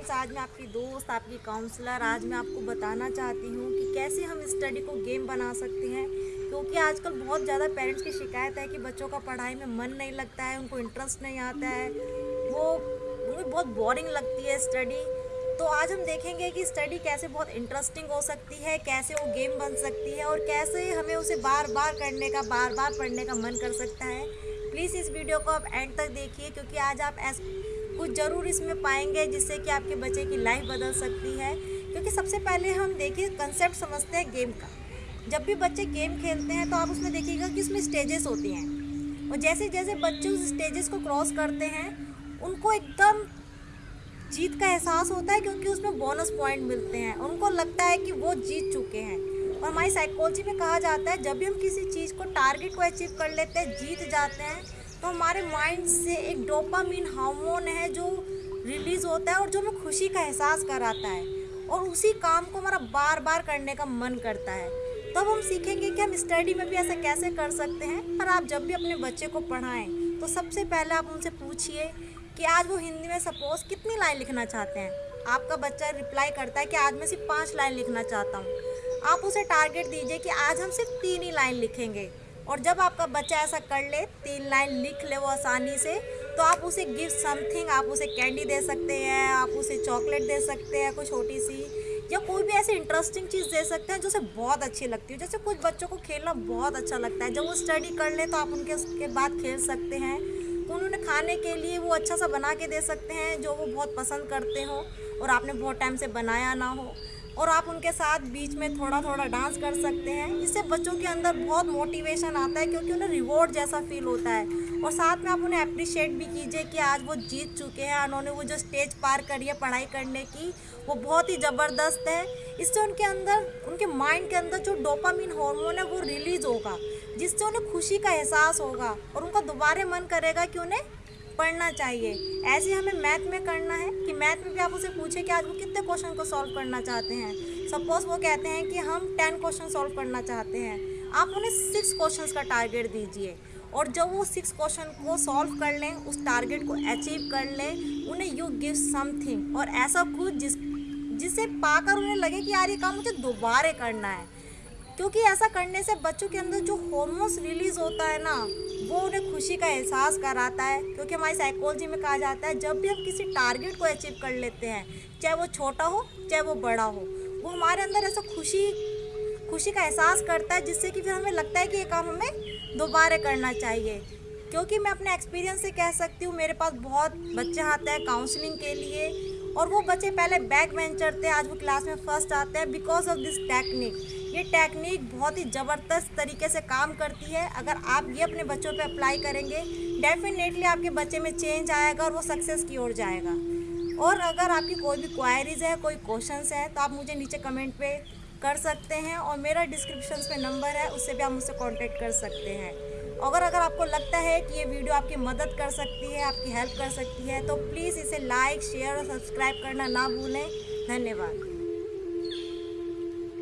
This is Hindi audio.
फ्रेंड्स आज मैं आपकी दोस्त, आपकी काउंसलर आज मैं आपको बताना चाहती हूँ कि कैसे हम स्टडी को गेम बना सकते हैं। क्योंकि आजकल बहुत ज़्यादा पेरेंट्स की शिकायत है कि बच्चों का पढ़ाई में मन नहीं लगता है, उनको इंटरेस्ट नहीं आता है। वो उन्हें बहुत बोरिंग लगती है स्टडी तो आज हम देखेंगे कि स्टडी कैसे बहुत इंटरेस्टिंग हो सकती है, कैसे वो गेम बन सकती है और कैसे हमें उसे बार बार करने का बार बार पढ़ने का मन कर सकता है। प्लीज़ इस वीडियो को आप एंड तक देखिए, क्योंकि आज आप ऐस कुछ ज़रूर इसमें पाएँगे जिससे कि आपके बच्चे की लाइफ बदल सकती है। क्योंकि सबसे पहले हम देखिए कंसेप्ट समझते हैं गेम का। जब भी बच्चे गेम खेलते हैं तो आप उसमें देखिएगा कि उसमें स्टेजेस होती हैं। और जैसे जैसे बच्चे उस स्टेजेस को क्रॉस करते हैं, उनको एकदम जीत का एहसास होता है क्योंकि उसमें बोनस पॉइंट मिलते हैं। उनको लगता है कि वो जीत चुके हैं। और हमारी साइकोलॉजी में कहा जाता है, जब भी हम किसी चीज़ को टारगेट को अचीव कर लेते हैं, जीत जाते हैं तो हमारे माइंड से एक डोपामीन हार्मोन है जो रिलीज़ होता है और जो हमें खुशी का एहसास कराता है। और उसी काम को हमारा बार बार करने का मन करता है। तब हम सीखेंगे कि हम स्टडी में भी ऐसा कैसे कर सकते हैं। पर आप जब भी अपने बच्चे को पढ़ाएँ तो सबसे पहले आप उनसे पूछिए कि आज वो हिंदी में सपोज़ कितनी लाइन लिखना चाहते हैं। आपका बच्चा रिप्लाई करता है कि आज मैं सिर्फ़ पाँच लाइन लिखना चाहता हूँ। आप उसे टारगेट दीजिए कि आज हम सिर्फ़ तीन ही लाइन लिखेंगे। और जब आपका बच्चा ऐसा कर ले, तीन लाइन लिख ले वो आसानी से तो आप उसे गिफ्ट समथिंग आप उसे कैंडी दे सकते हैं, आप उसे चॉकलेट दे सकते हैं, कोई छोटी सी, या कोई भी ऐसी इंटरेस्टिंग चीज़ दे सकते हैं जो उसे बहुत अच्छी लगती है। जैसे कुछ बच्चों को खेलना बहुत अच्छा लगता है। जब वो स्टडी कर ले तो आप उनके, उसके बाद खेल सकते हैं। उन्होंने खाने के लिए वो अच्छा सा बना के दे सकते हैं, जो वो बहुत पसंद करते हो, और आपने बहुत टाइम से बनाया ना हो। और आप उनके साथ बीच में थोड़ा थोड़ा डांस कर सकते हैं। इससे बच्चों के अंदर बहुत मोटिवेशन आता है क्योंकि उन्हें रिवॉर्ड जैसा फील होता है। और साथ में आप उन्हें अप्रिशिएट भी कीजिए कि आज वो जीत चुके हैं, उन्होंने वो जो स्टेज पार करी है पढ़ाई करने की, वो बहुत ही ज़बरदस्त है। इससे उनके अंदर, उनके माइंड के अंदर जो डोपामिन हार्मोन है वो रिलीज़ होगा, जिससे उन्हें खुशी का एहसास होगा और उनका दोबारा मन करेगा कि उन्हें पढ़ना चाहिए। ऐसे हमें मैथ में करना है कि मैथ में भी आप उसे पूछें कि आज वो कितने क्वेश्चन को सॉल्व करना चाहते हैं। सपोज़ वो कहते हैं कि हम टेन क्वेश्चन सॉल्व करना चाहते हैं। आप उन्हें सिक्स क्वेश्चन का टारगेट दीजिए। और जब वो सिक्स क्वेश्चन को सॉल्व कर लें, उस टारगेट को अचीव कर लें, उन्हें यू गिव समथिंग और ऐसा कुछ जिस, जिसे पाकर उन्हें लगे कि यार ये काम मुझे दोबारा करना है। क्योंकि ऐसा करने से बच्चों के अंदर जो हॉर्मोन्स रिलीज़ होता है ना वो उन्हें खुशी का एहसास कराता है, क्योंकि हमारी साइकोलॉजी में कहा जाता है, जब भी हम किसी टारगेट को अचीव कर लेते हैं, चाहे वो छोटा हो, चाहे वो बड़ा हो, वो हमारे अंदर ऐसा खुशी खुशी का एहसास करता है, जिससे कि फिर हमें लगता है कि ये काम हमें दोबारा करना चाहिए। क्योंकि मैं अपने एक्सपीरियंस से कह सकती हूँ, मेरे पास बहुत बच्चे आते हैं काउंसलिंग के लिए, और वो बच्चे पहले बैक वेंचर थे, आज वो क्लास में फ़र्स्ट आते हैं बिकॉज़ ऑफ़ दिस टेक्निक ये टेक्निक बहुत ही ज़बरदस्त तरीके से काम करती है। अगर आप ये अपने बच्चों पे अप्लाई करेंगे डेफिनेटली आपके बच्चे में चेंज आएगा और वो सक्सेस की ओर जाएगा। और अगर आपकी कोई भी क्वायरीज है, कोई क्वेश्चन है तो आप मुझे नीचे कमेंट पे कर सकते हैं और मेरा डिस्क्रिप्शन में नंबर है, उससे भी आप मुझसे कॉन्टेक्ट कर सकते हैं। अगर अगर आपको लगता है कि ये वीडियो आपकी मदद कर सकती है, आपकी हेल्प कर सकती है तो प्लीज़ इसे लाइक शेयर और सब्सक्राइब करना ना भूलें। धन्यवाद।